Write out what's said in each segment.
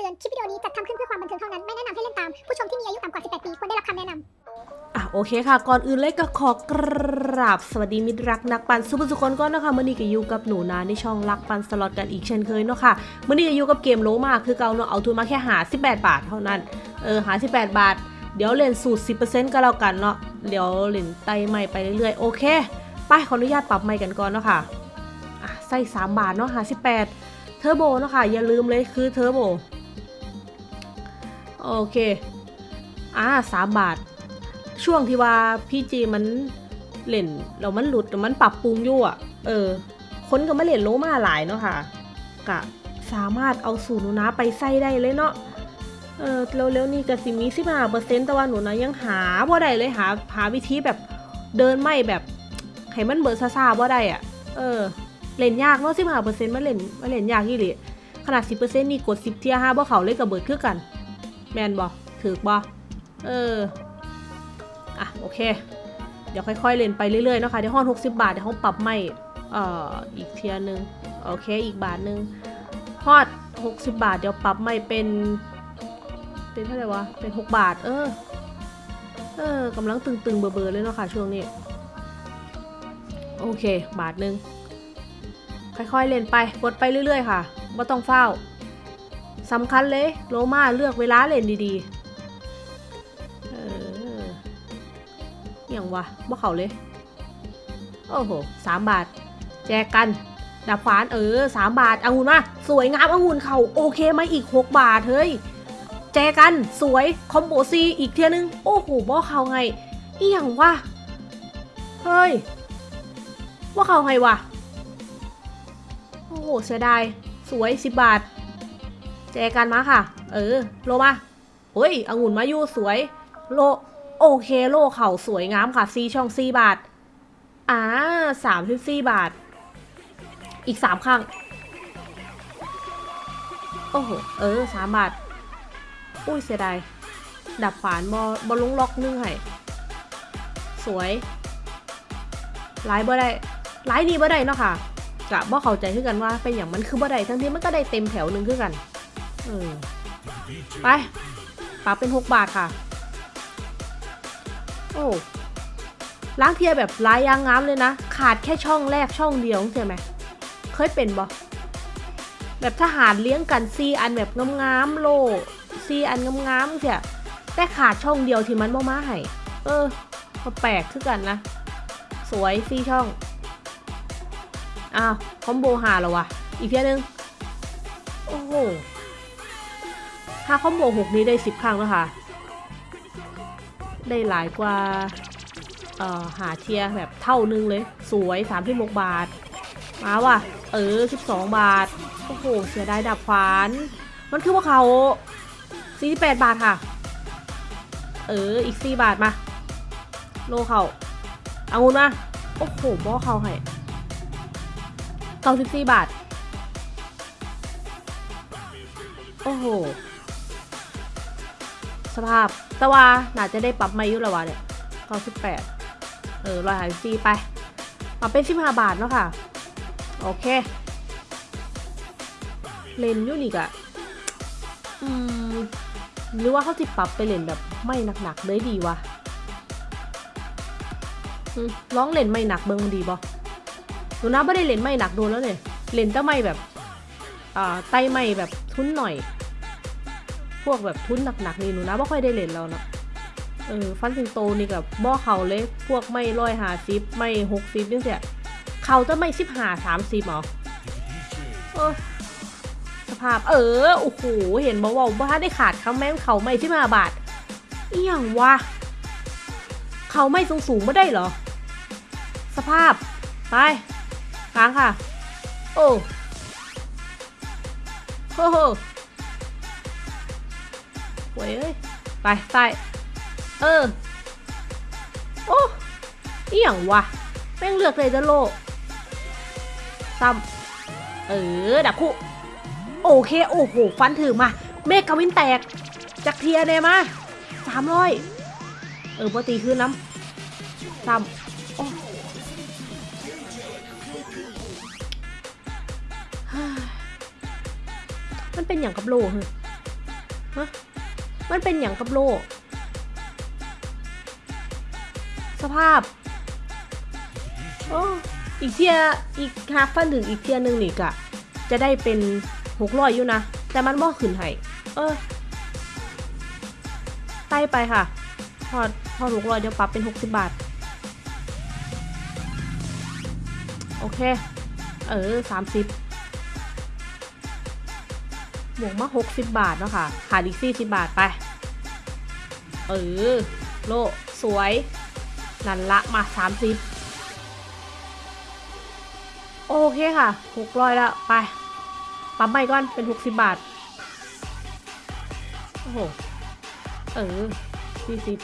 ตือน คลิปวิดีโอนี้จัดทำขึ้นเพื่อความบันเทิงเท่านั้น ไม่แนะนำให้เล่นตาม ผู้ชมที่มีอายุต่ำกว่า 18 ปี ควรได้รับคำแนะนำอะโอเคค่ะ ก่อนอื่นเลยก็ขอกราบ สวัสดีมิตรรักนักปั่นสุภสุคนก่อนนะคะมื่อนี้ก็อยู่กับหนูนาในช่องรักปั่นสล็อตกันอีกเช่นเคยเนาะค่ะมื่อนี้ก็อยู่กับเกมโลมาคือเกาเนาะเอาทุนมาแค่หา 18 บาทเท่านั้น เออหา 18 บาท เดี๋ยวเล่นสูตร 10%ก็แล้วกันเนาะ เดี๋ยวเล่นไตใหม่ไปเรื่อยๆ โอเค ไปขออนุญาตปรับใหม่กันก่อนเนาะค่ะอะใส่3บาทเนาะหา 18เทอร์โบเนาะค่ะอย่าลืมเลยคือเทอร์โบ โอเคอ่า3บาท ช่วงที่ว่าพี่จีมันเล่นแล้วมันหลุดแล้วมันปรับปรุงอยู่อะ เออ คนก็มาเล่นโลมาหลายเนาะค่ะกะสามารถเอาสูตรหนูนะไปใส่ได้เลยเนาะเออเร็วๆนี่ก็สิมีสิบห้าเปอร์เซ็นต์แต่ว่าหนูนะยังหาว่าได้เลยหาหาวิธีแบบเดินไม่แบบให้มันเบิร์ซาซาว่าได้อะ เออ เล่นยากเนาะสิบห้าเปอร์เซ็นต์มาเล่นมาเล่นยากยี่หลีขนาดสิบเปอร์เซ็นต์นี่กดสิบเทียห้าบ่เขาเลยกับเบิร์ดคือกัน แมนบอถือบ่เออ อะ โอเค เดี๋ยวค่อยๆเล่นไปเรื่อยๆนะคะเดี๋ยวห้อง60 บาท เดี๋ยวห้องปรับไม่เอ่ออีกเทียร์หนึ่งโอเค อีกบาทหนึ่งฮอด60 บาท เดี๋ยวปรับไม่เป็น เป็นเท่าไหร่วะ เป็น 6 บาท เออ เออกำลังตึงๆ เบอร์ๆเลยเนาะค่ะช่วงนี้ โอเค บาทหนึ่งค่อยๆ เล่นไป กดไปเรื่อยๆ ค่ะไม่ต้องเฝ้า สำคัญเลย โลมาเลือกเวลาเล่นดีๆ เอออย่างวะบ่เขาเลย โอ้โหสามบาท แจกกันดับฟานเออสามบาทองุ่นมาสวยงามองุ่นเขาโอเคไหมอีกหกบาทเฮ้ย แจกันสวย คอมโบซีอีกเทียนึง โอ้โหบ่เขาไงอีหยังวะเฮ้ยว่าเขาไงวะโอ้โหเสียดายสวยสิบบาท แจกันมาค่ะ เออ โลมาเฮ้ยองุ่นมายู่สวย โล โอเคโลเข่าสวยงามค่ะซีช่องซีบาท อ่าสามสิบสี่บาท อีกสามครั้ง โอ้โห เออสามบาท อุ้ยเสียดาย ดับฝานบอบอลงล็อกนึงให้ สวยไลายบ่ได้ไลายนี่บ่ได้เนาะค่ะกะบ่เข้าใจคือกันว่าเป็นอย่างมันคือบ่ได้ทั้งที่มันก็ได้เต็มแถวหนึ่งคือกัน เออไปปรับเป็นหกบาทค่ะ โอ้ล้างเทียแบบลายยางงามเลยนะ ขาดแค่ช่องแรกช่องเดียวใช่ไหม เคยเป็นบ่แบบทหารเลี้ยงกันซีอันแบบงามๆโลซีอันงามๆเสียแต่ขาดช่องเดียวที่มันบ่มาให้เออก็แปลกคือกันนะ สวยซีช่อง อ้าว คอมโบหาแล้ววะอีกเทียนึง โอ้โห ถ้าคอมโบหกนี้ได้สิบครั้งแล้วค่ะ ได้หลายกว่าหาเทียแบบเท่านึงเลย สวยสามหกบาท มาว่ะ เออสิบสองบาท โอ้โห เสียดายดับฟาน มันคือว่าเขาสี่แปดบาทค่ะ เออ อีกสี่บาทมา โลเขาเอางุนมา โอ้โหบ่เขาให้เก้าสิบสี่บาท โอ้โห สภาพแต่ว่าน่าจะได้ปรับไม่ยุล้วะเนี่ยเก้าสิบแปดเออรอยหายซีไปปรับเป็นสิบห้าบาทเนาะค่ะ โอเค เลนยูนิกอะอืมหรือว่าเขาจะปรับไปเล่นแบบไม่หนักๆเลยดีวะร้องเล่นไม่หนักเบิงมันดีบ่หนูนะไม่ได้เล่นไม่หนักโดนแล้วเนี่ยเล่นแต่ไม่แบบอ่าไตไม่แบบทุนหน่อย พวกแบบทุนหนักๆนี่หนูนะไม่ค่อยได้เล่นแล้วเนาะเออฟันสิงโตนี่กับบ่อเขาเลยพวกไม่ร้อยหาซิปไม่หกซิปนี่เสียเขาจะไม่สิบหาสามสิบหรอเออสภาพเออโอ้โหเห็นบอกว่าว่าได้ขาดคำแม่งเขาไม่สิบห้าบาทอีหยังวะเขาไม่สูงสูงไม่ได้เหรอ สภาพไปค้างค่ะ โอ้โหโหโว้ยเอ้ย ไปใต้เออ โอ้อีหยังวะ แม่งเลือกเลยจะโลซ้ำเออ ดับคู่ โอเค โอ้โห ฟันถือมา เมฆกวินแตก จากเทียเนี่ยมาสามร้อยเออปกติขึ้นน้ำซ้ำโอ้มันเป็นอย่างกับโลเหรอฮะ มันเป็นอย่างกับโลก สภาพ โอ้อีกเทียอีกหากฟันถึงอีกเทียหนึ่งนี่กะ จะได้เป็นหกร้อยอยู่นะ แต่มันบ่ขึ้นให้เออไต่ไปค่ะ พอพอหกร้อยเดี๋ยวปรับเป็นหกสิบบาท โอเค เออสามสิบ บวกมาหกสิบาทเนาะค่ะขาดอีกสี่สิบาทไป เออ โลสวย นันละมาสามสิบโอเคค่ะหกร้อยแล้วไป ปั๊มใหม่ก่อนเป็นหกสิบาท โอ้โห เออสี่สิบ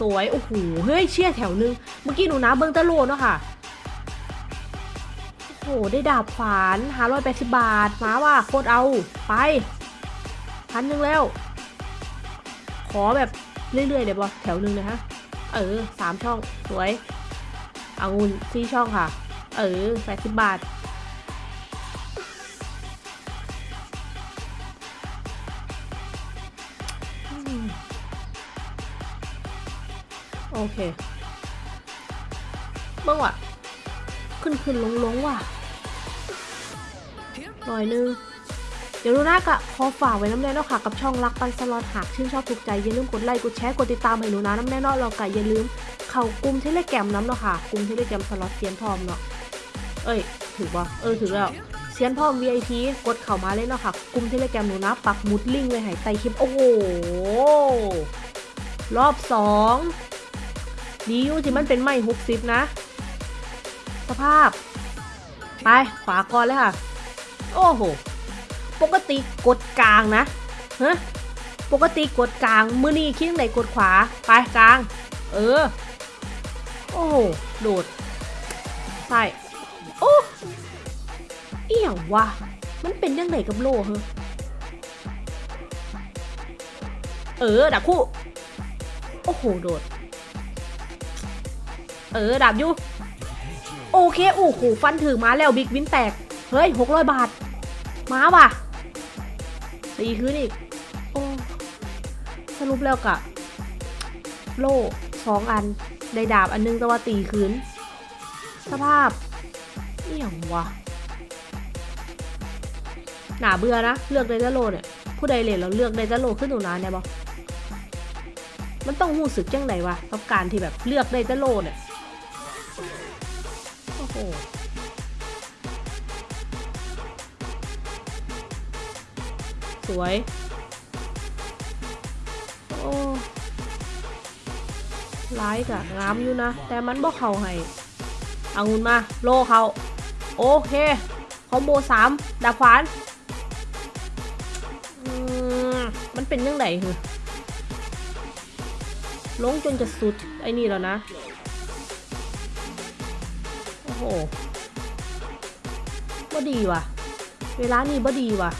สวย โอ้โห เฮ้ย เชี่ยแถวนึง เมื่อกี้หนูนะเบิ้งตะโลเนาะค่ะ โอ้โหได้ดาบขวานหาร้อยแปดสิบบาท มาว่ะโคตรเอา ไป พันหนึ่งแล้ว ขอแบบเรื่อยๆเดี๋ยวบอแถวหนึ่งนะฮะ เออสามช่อง สวยเอางุนสี่ช่องค่ะ เออแปดสิบบาท โอเคเมื่อวะ ขึ้นขึ้นลงลงว่ะ หน่อยนึง เดี๋ยวดูน้ากะขอฝากไว้น้ำแน่นอค่ะ กับช่องรักปันสลอตหากชื่นชอบถูกใจ อย่าลืมกดไลค์กดแชร์กดติดตามให้หนูนะน้ำแน่นอนเรากะอย่าลืม เข้ากลุ่มเทเลแกรมน้ำเนาะค่ะกลุ่มเทเลแกรมสล็อตเซียนพร้อมเนาะเอ้ยถือว่าเออถือแล้วเซียนพร้อม VIP กดเข้ามาเลยเนาะค่ะกลุ่มเทเลแกรมหนูนะปักมุดลิงก์ไว้ให้ใต้คลิปโอ้โหรอบสองดีอยู่ที่มันเป็นไม่หกสิบนะ สภาพ ไป ขวาก่อนเลยค่ะ โอ้โห ปกติกดกลางนะฮะปกติกดกลาง มือนี้คิดไหนกดขวา ไปกลาง เออ โอ้โหโดดใส่โอ้เอีหยังวะ มันเป็นยังไงกับโลเหอเออ ดับคู่ โอ้โห โดด เออ ดับอยู่ โอเคโอ้โหฟันถือมาแล้วบิ๊กวินแตก เฮ้ยหกร้อยบาท มาว่ะตีคืนอีก โอ้ สรุปแล้วกะโล่สองอัน ได้ดาบอันนึงแต่ว่าตีคืน สภาพเนี่ยงวะหนาเบื่อนะ เลือกไดจาโลเนี่ย ผู้ใดเล่นเราเลือกไดจาโลขึ้นหนูนะเนี่ยบอมันต้องรู้สึกยังไงวะกับการที่แบบเลือกไดจาโลเนี่ย โอ้สวย โอ้ร้ายกะงามอยู่นะ แต่มันบ่เข้าให้เอางุนมา โลเขา โอเค คอมโบสามดาบขวานมมันเป็นยังไงเหรอลงจนจะสุด ไอ้นี่แล้วนะ อ้โหบ่ดีว่ะ เวลานี่บ่ดีว่ะ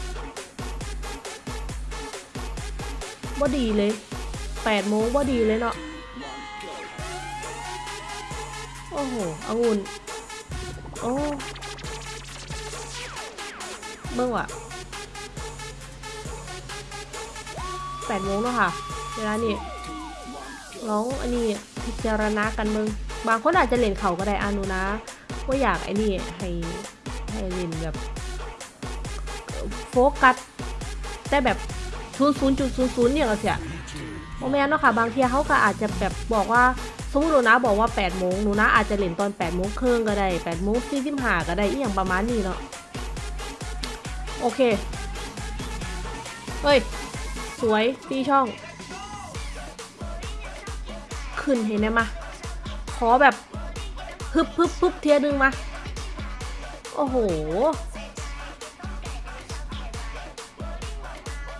บ่ดีเลยแปดโมงบ่ดีเลยเนาะ โอ้โหองุ่นโอ้เบิ่งว่ะแปดโมงแล้วค่ะ เวลานี่ร้องอันนี้พิจารณากันมึง บางคนอาจจะเล่นเขาก็ได้อานุนะ ว่าอยากไอ้นี่ให้ให้ล่นแบบโฟกัสแต่แบบศูนย์ศูนย์จุดศูนย์ศูนย์เนี่ยก็เสียโมแมนเนาะค่ะ บางทีเขาก็อาจจะแบบบอกว่าสมมติหนูนะบอกว่า8ปดโมงหนูนะอาจจะเล่นตอน8ปดโมงครึ่งก็ได้8ปดโมงสี่สิบห้าก็ได้อีอย่างประมาณนี้เนาะโอเค เฮ้ย สวยตีช่อง ขึ้นเห็นไหมมาขอแบบ พึบพึบพึบเทียนึงมา โอ้โห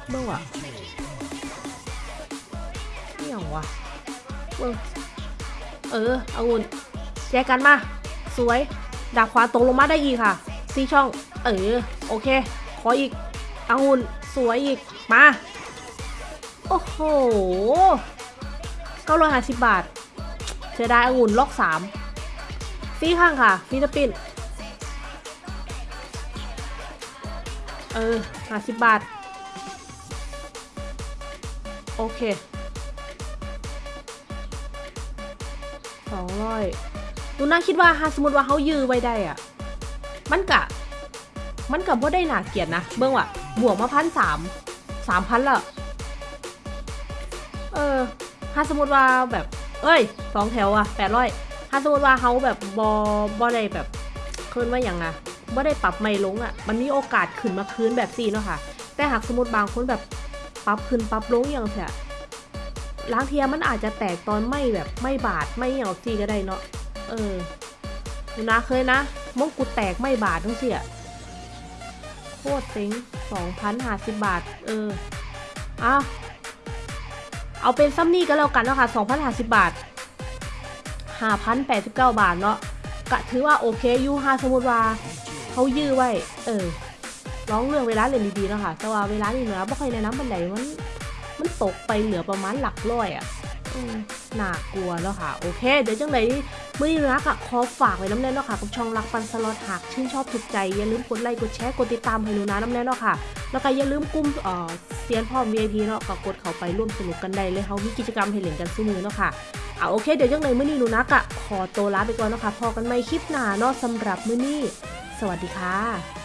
เบิ่งว่ะนี่ย่างวะเบิ่งเออเอางุนแจกันมา สวย ดาบขวาตกลงมาได้อีกค่ะ ซีช่อง เออ โอเค ขออีกเอางุนสวยอีก มา โอ้โหเก้าร้อยห้าสิบบาทเสียดายองุ่นล็อกสาม ฟีข้างค่ะฟิลิปปินส์เออห้าสิบบาท โอเคสองร้อยดูน่าคิดว่าสมมติว่าเขายื้อไว้ได้อะมันกะ มันกับว่าได้หนาเกียดนะ เบื้องว่ะบวกมาพันสามสามพันละเออถ้าสมมติว่าแบบ เอ้ยสองแถวอะแปดร้อย ถ้าสมมติว่าเขาแบบบอบอได้แบบเคินว่าอย่างอะบ่ได้ปรับไม่ลงอะมันมีโอกาสขึ้นมาคืนแบบสี่เนาะค่ะ แต่หากสมมติบางคนแบบปรับขึ้นปรับลงอย่างเสียล้างเทียมันอาจจะแตกตอนไม่แบบไม่บาดไม่อย่างสี่ก็ได้เนาะเออดูนะเคยนะมงกุฎแตกไม่บาดทั้งเสียโคตรเซ็งสองพันห้าสิบบาท เออ เอาเอาเป็นซัมนี่ก็แล้วกันเนาะค่ะสองพันห้าสิบบาท ห้าพันแปดสิบเก้าบาทเนาะกะถือว่าโอเคอยู่ห้าสมมติว่าเขายื้อไว้ เออร้องเรื่องเวลาเรียนดีๆเนาะค่ะแต่ว่าเวลานี่เนาะบ่ค่อยแนะนำบันไดมันมันตกไปเหลือประมาณหลักร้อยอะ่ะ น่ากลัวแล้วค่ะ โอเค เดี๋ยวจังไหนเมื่อนี้นะค่ะขอฝากไว้น้ำแน่นเนาะค่ะกับช่องรักปันสล็อตหากชื่นชอบถูกใจ อย่าลืมกดไลค์กดแชร์กดติดตามให้หนูนะน้ำแน่นเนาะค่ะ แล้วก็อย่าลืมกลุ่มเอ่อเซียนพ่อ VIP เนาะก็กดเข้าไปร่วมสนุกกันได้เลยเขามีกิจกรรมให้เล่นกันสู้มือเนาะค่ะเอาโอเค เดี๋ยวจังไหนมื่อนี้หนูนะกะขอตัวลาไปก่อนเนาะค่ะพอกันใหม่คลิปหน้าเนาะสำหรับมื่อนี้ สวัสดีค่ะ